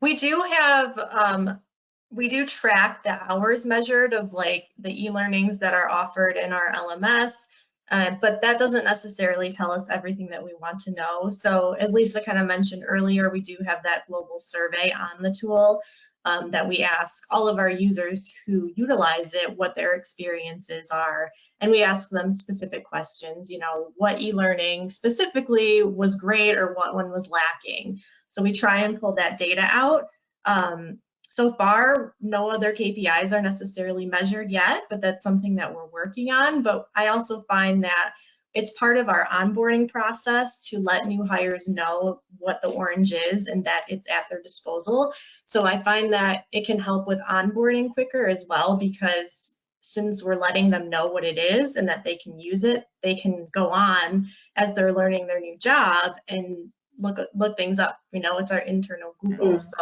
We do have, um, we do track the hours measured of like the e-learnings that are offered in our LMS, uh, but that doesn't necessarily tell us everything that we want to know. So as Lisa kind of mentioned earlier, we do have that global survey on the tool um, that we ask all of our users who utilize it what their experiences are. And we ask them specific questions, you know, what e-learning specifically was great or what one was lacking. So we try and pull that data out. Um, so far, no other KPIs are necessarily measured yet, but that's something that we're working on. But I also find that it's part of our onboarding process to let new hires know what the orange is and that it's at their disposal. So I find that it can help with onboarding quicker as well because since we're letting them know what it is and that they can use it, they can go on as they're learning their new job and look look things up. You know, it's our internal Google. Mm -hmm. So